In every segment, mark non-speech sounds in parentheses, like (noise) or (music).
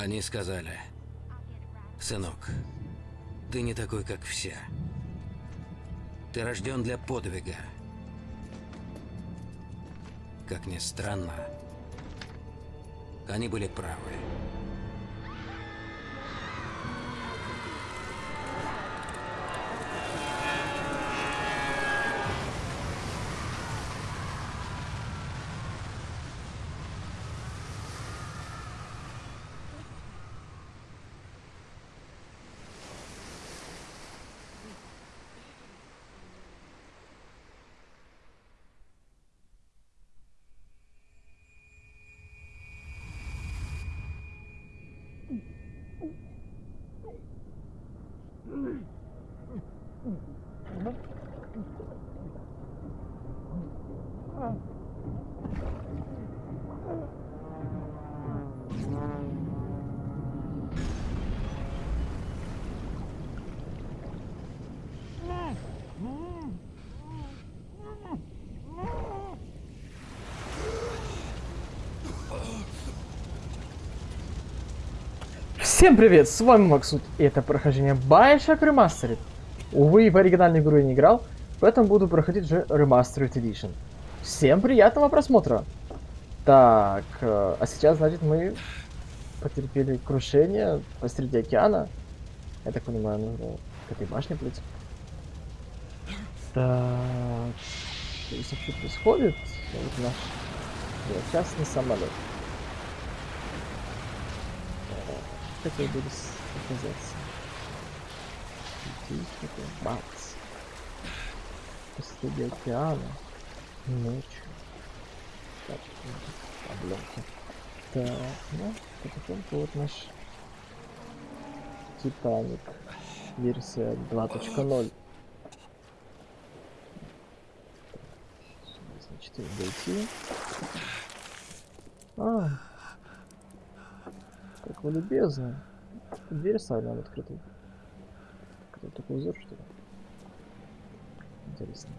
Они сказали, сынок, ты не такой, как все. Ты рожден для подвига. Как ни странно, они были правы. Всем привет, с вами Максут, и это прохождение Bioshock Remastered. Увы, в оригинальную игру я не играл, поэтому буду проходить уже Remastered Edition. Всем приятного просмотра! Так, э, а сейчас, значит, мы потерпели крушение посреди океана. Я так понимаю, нужно к этой башне плыть. Так, что происходит? Вот наш частный самолет. Хотел бы оказаться. Здесь такой бац. Посреди океана. Ночью. Так, обломки. Так, ну, потихоньку вот наш Титаник. Версия 2.0. Значит, дойти. А, как вы любезны. Дверь оставлена открытой. Какой такой узор, что ли? Интересно.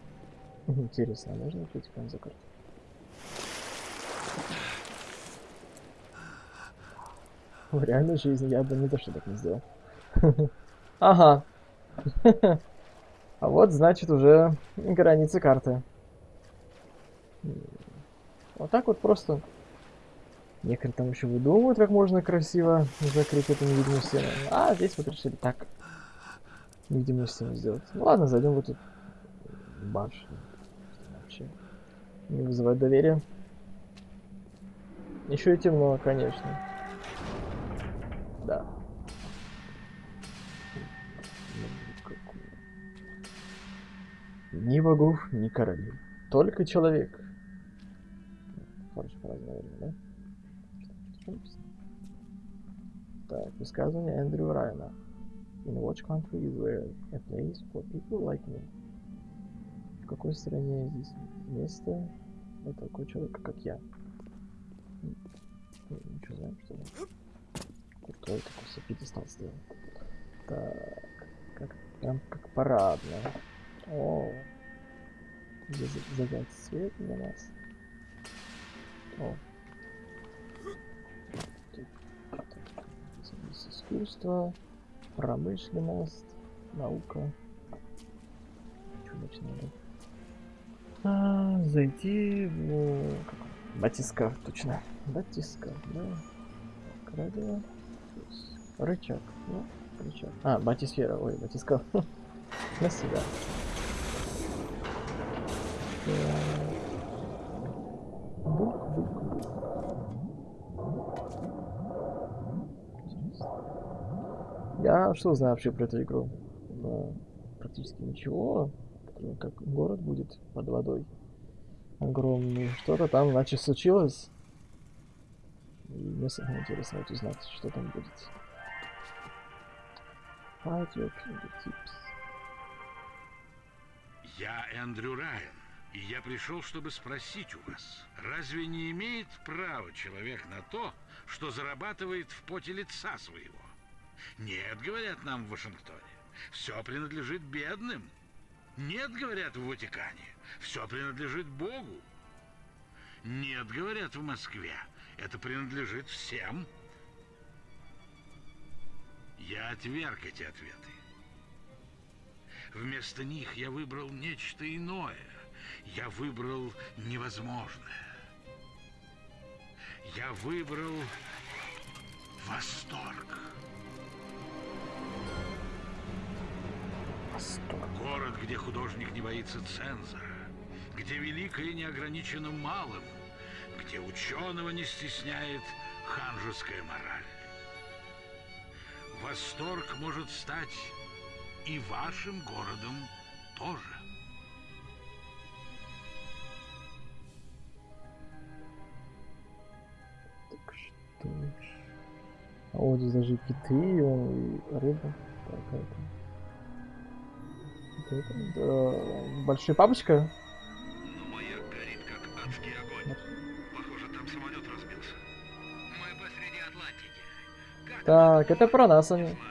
Интересно, а можно открыть экран за карту? В реальной жизни я бы не то, что так не сделал. (laughs) Ага. (laughs) А вот, значит, уже границы карты. Вот так вот просто Некоторые там еще выдумывают, как можно красиво закрыть эту невидимую стену. А здесь вот решили так невидимую стену сделать. Ну ладно, зайдем в эту башню. Вообще не вызывает доверия. Еще и темно, конечно. Да. Ни богов, ни королей. Только человек. Хорошая фраза, наверное, да? Так, высказывание Эндрю Райана. In which country is there a place for people like me? В какой стране здесь место для такого человека, как я? Ничего знаем, что ли? Крутой такой пьедестал сделал. Так, как, прям как парадно. О, здесь задать свет для нас. О, искусство, промышленность, наука. Значит надо? А, зайти в... Батискаф, точно. Батискаф, да. Радио. Рычаг, ну, рычаг. А, батисфера, ой, батискаф. На себя. Я что знаю вообще про эту игру? Ну, практически ничего. Как город будет под водой. Огромный. Что-то там, значит, случилось. И мне самое интересно вот узнать, что там будет. Tips. Я Эндрю Райан, и я пришел, чтобы спросить у вас, разве не имеет права человек на то, что зарабатывает в поте лица своего? Нет, говорят нам в Вашингтоне, все принадлежит бедным. Нет, говорят в Ватикане, все принадлежит Богу. Нет, говорят в Москве, это принадлежит всем. Я отверг эти ответы. Вместо них я выбрал нечто иное. Я выбрал невозможное. Я выбрал восторг. Восторг. Город, где художник не боится цензора, где великое не ограничено малым, где ученого не стесняет ханжеская мораль. Восторг может стать и вашим городом тоже. Так что ж. А вот здесь даже и киты, и, рыба. Так, а это... Да, большая папочка. Но маяк горит, как адский огонь. Похоже, там самолет разбился. Мы посреди Атлантики. Как Так, это про нас они. Не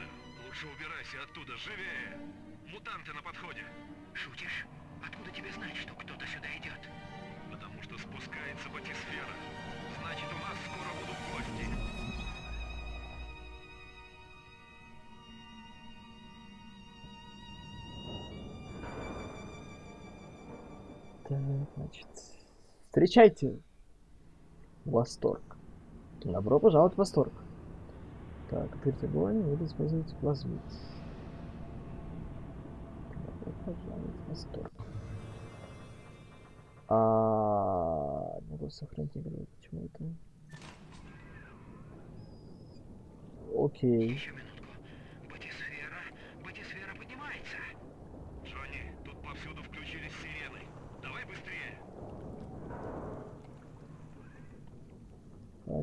Значит, встречайте. Восторг. Добро пожаловать в восторг. Так, открыть огонь или использовать плазмит. Добро пожаловать в восторг. А, надо сохранить игру. Почему это? Окей. Еще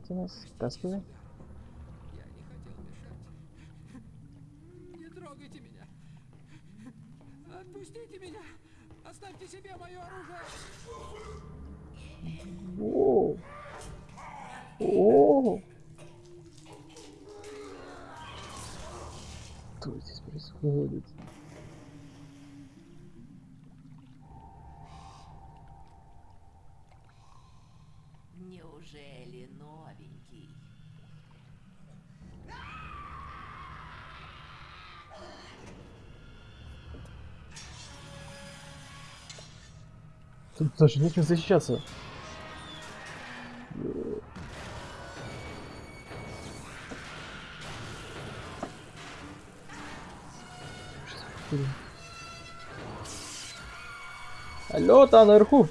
máquinas, estás. Тут даже нечем защищаться. Алло, там наверху.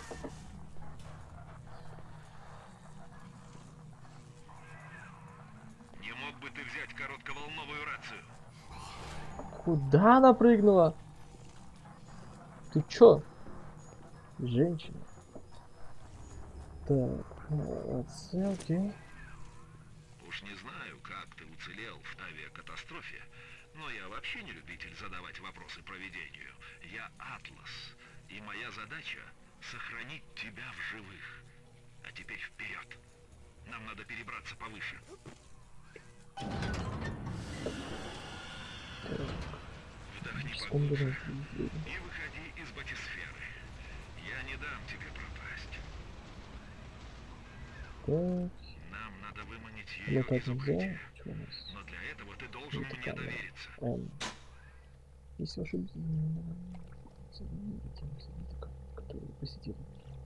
Не мог бы ты взять коротковолновую рацию? Куда она прыгнула? Ты чё? Женщина. Так, а, отсылки. Уж не знаю, как ты уцелел в авиакатастрофе, но я вообще не любитель задавать вопросы проведению. Я Атлас, и моя задача — сохранить тебя в живых. А теперь вперед. Нам надо перебраться повыше. Вдохни поглубже и выходи не дам тебе пропасть. Так, Нам надо выманить ее летать из укрытия. Что у нас? Но для этого ты должен Это мне довериться. Эм. Если ваши которые посетили,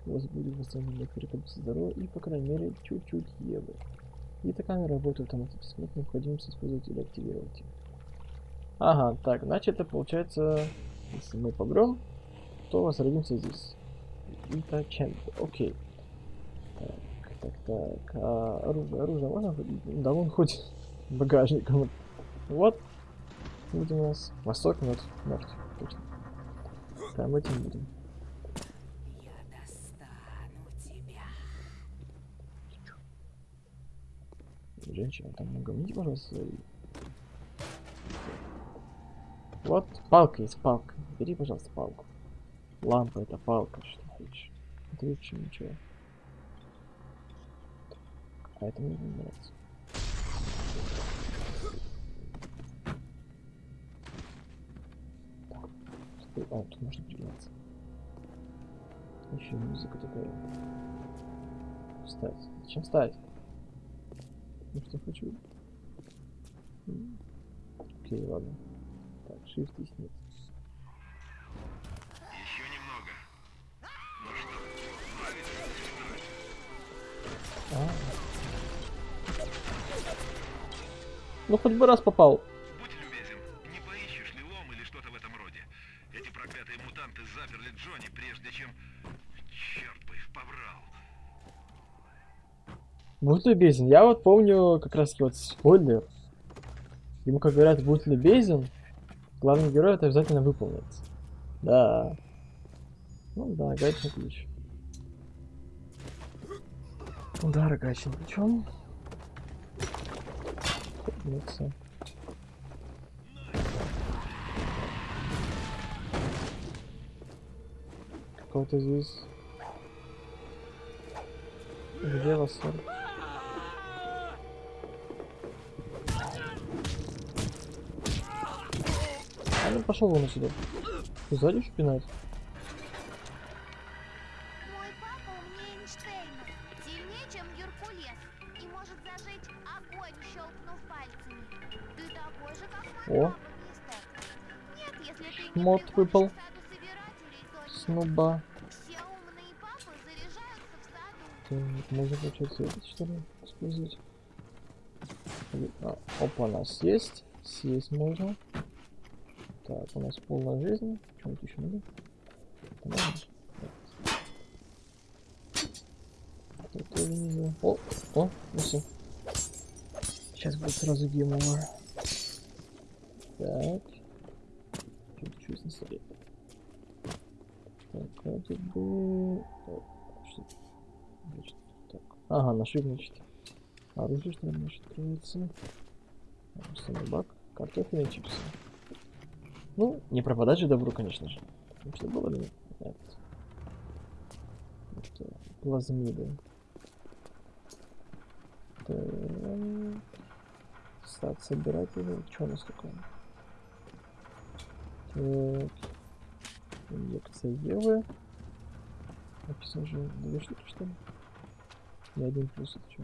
у вас будет восстановление рекомпенса здоровья и, по крайней мере, чуть-чуть. И эта камера работает автоматически, нет необходимости использовать или активировать ее. Ага, так, значит, это получается, если мы погром, то возродимся здесь. Чем? Окей. Так, так, так, а, оружие, оружие можно? Да, вон хоть багажником. Вот. Будем у нас Восток, мертв, мертв, точно. Прям этим будем. Женщина, там угомните, пожалуйста, свои. Вот, палка есть, палка. Бери, пожалуйста, палку. Лампа это палка, что лучше, чем ничего. А это мне не нравится. Так, стой, а, тут можно пригнаться. Еще музыка такая. Встать. Зачем встать? Ну что хочу. Окей, ладно. Так, shift и снизу. Ну хоть бы раз попал. Будь любезен, не поищешь ли лом или что-то в этом роде? Эти проклятые мутанты заперли Джонни, прежде чем... Черт бы их побрал. Будь любезен. Я вот помню как раз вот спойлер. Ему как говорят, будь любезен, главный герой это обязательно выполнит. Да. Ну да, гаечный ключ. Удар гаечным ключом. Подняться. Какого-то здесь... Где лосоль? А ну пошел вон отсюда. Ты сзади шпинать? Саду. Так, можно получается этот что ли использовать? А, опа, у нас есть. Съесть можно. Так, у нас полная жизнь. Чем-то еще надо? Знаю. О, о, ну. Сейчас будет сразу гейм over. Так. Что-то чуть на столе. Так, вроде бы... О, что Значит, так. Ага, нашли, значит. Оружие, что ли, значит, открывается. Самый. Картофельные чипсы. Ну, не пропадать же добру, конечно же. Что было ли? Нет. Это плазмиды. Так. Стат собирателя. Что у нас такое? Так. Инъекция Евы. Написано же две штуки, что ли? И один плюс это что?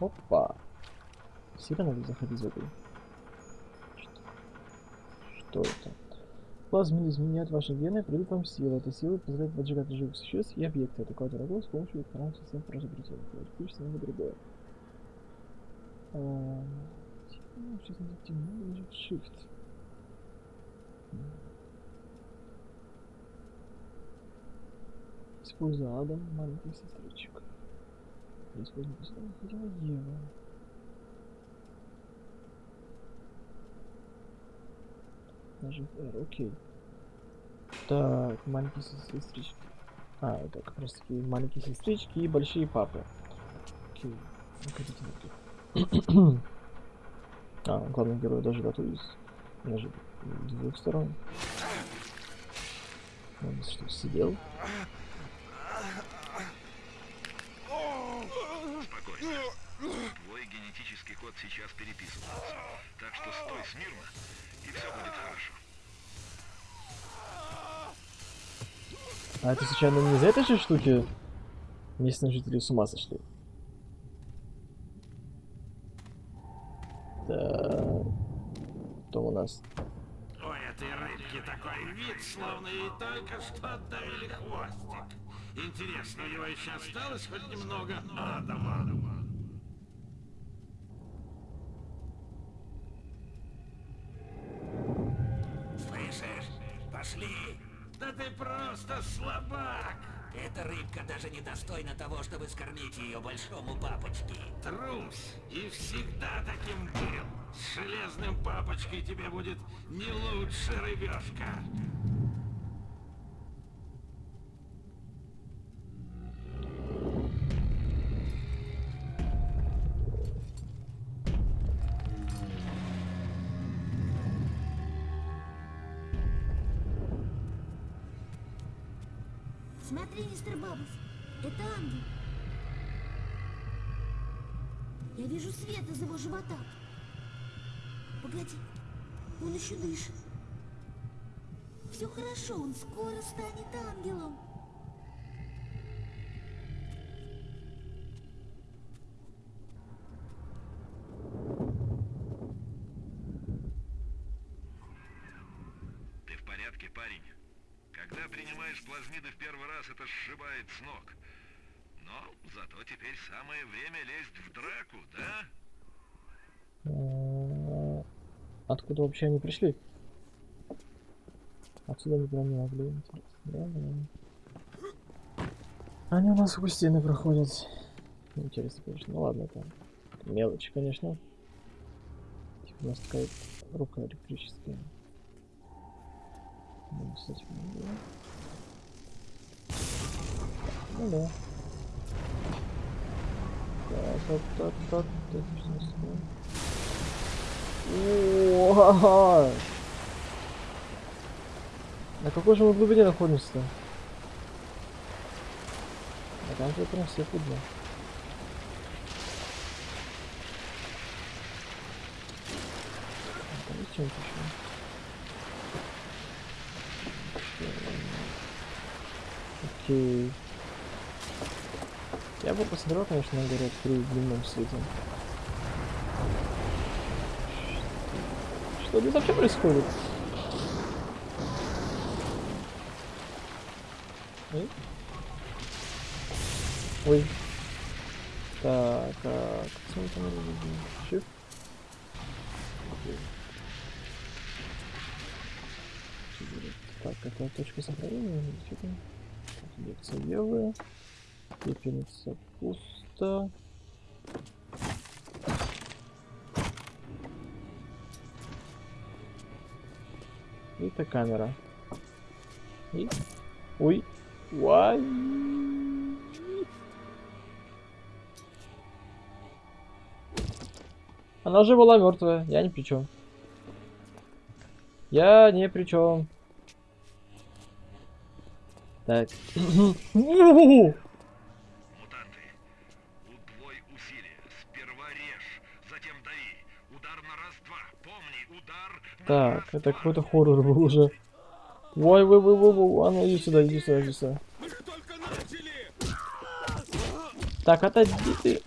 Опа. Сильно надо заходить в эту. Что? Что это? Плазмы изменяют ваши гены придут вам силы. Эта сила позволяет поджигать живых существ и объекты. Атаковать врагов с помощью электронных систем поразобретения. Ключ на другое. Ну, Сейчас надо темно, нажать Shift. Используя Адам, маленький сестричек. Используя постоянно хотела Ева. Нажим R, окей. Так, маленькие сестрички. А, это как раз таки маленькие сестрички и большие папы. Окей. Находите на (clears throat) А, главный герой даже готовится. Даже с двух сторон. Он что, сидел? Твой генетический код сейчас переписывается. Так что стой смирно, и все будет хорошо. А это случайно не из-за этой же штуки местные жители с ума сошли? Так. Кто у нас? У этой рыбки такой вид, словно ей только что отдавили хвостик. Интересно, у него еще осталось хоть немного адама? Слышишь? Пошли! Да ты просто слабак! Эта рыбка даже не достойна того, чтобы скормить ее большому папочке. Трус! И всегда таким был! С железным папочкой тебе будет не лучше, рыбешка! Смотри, мистер Бабус, это ангел. Я вижу свет из его живота. Погоди, он еще дышит. Все хорошо, он скоро станет ангелом. Ты в порядке, парень? Когда принимаешь плазмиды в первый раз, это сшибает с ног. Но зато теперь самое время лезть в драку, да? Откуда вообще они пришли? Отсюда они прям не могли. Да, да. Они у нас сквозь стены проходят. Интересно, конечно. Ну ладно, это мелочь, конечно. Типа у нас такая рука электрическая. Ну, этим не было. Ну да. Так, так, так, так, так, что у нас такое? О, На какой же мы глубине находимся-то? А там же прям все видно. А Там? Окей. Я бы посмотрел, конечно, на город при дневном свете. Что здесь вообще происходит? Ой. Так, а как мы. Так, это точка сохранения. Что там? Лекция Евы. Пепельница пусто. Это камера. И... Ой. Уай. Она же была мертвая. Я ни при чем. Я не при чем. Так. (clears throat) Так, это какой-то хоррор был уже. Ой, ой, ой, ой, ой, а ну иди сюда, иди сюда, иди сюда. Так, отойди ты.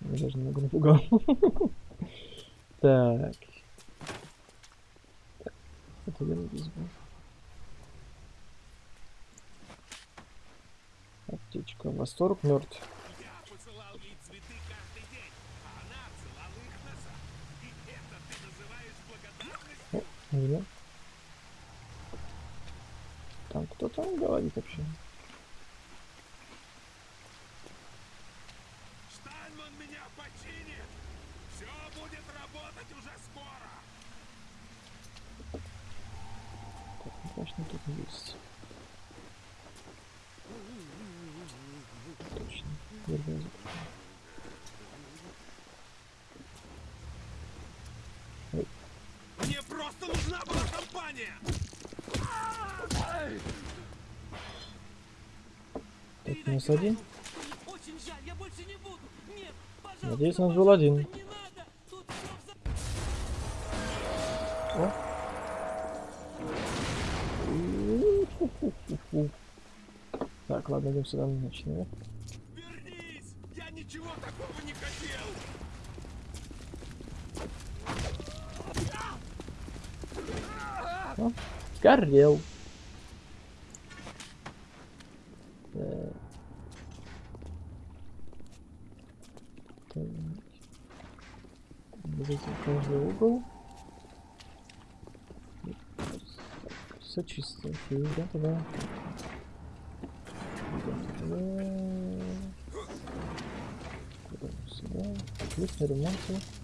Я даже немного напугал. (laughs) Так. Это я здесь был. Аптечка. Восторг мертв. Я посылал ей цветы каждый день, а она отсылала их назад. И это ты называешь благодарностью? Или? Там кто там говорит вообще? Штайнман меня починит! Все будет работать уже скоро! Так, ну, конечно, тут есть. Точно. Дверь была закрыта. Мне просто нужна была компания! Так, нас один. Очень жаль, я больше не буду! Нет, пожалуйста, Надеюсь, у нас был один. О. Так, ладно, идем сюда, начнем. Вернись! Я ничего такого не хотел! О, горел. Так. Так. Обязательно каждый угол. Все чисто. Идем туда. Отлично, ремонты.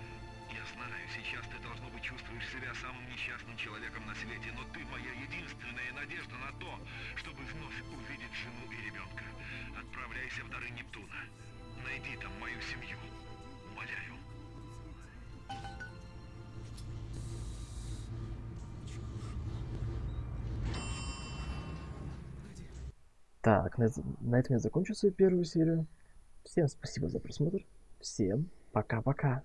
Я знаю, сейчас ты, должно быть, чувствуешь себя самым несчастным человеком на свете, но ты моя единственная надежда на то, чтобы вновь увидеть жену и ребенка. Отправляйся в дары Нептуна. Найди там мою семью. Умоляю. Так, на, на этом я закончу свою первую серию. Всем спасибо за просмотр. Всем пока-пока.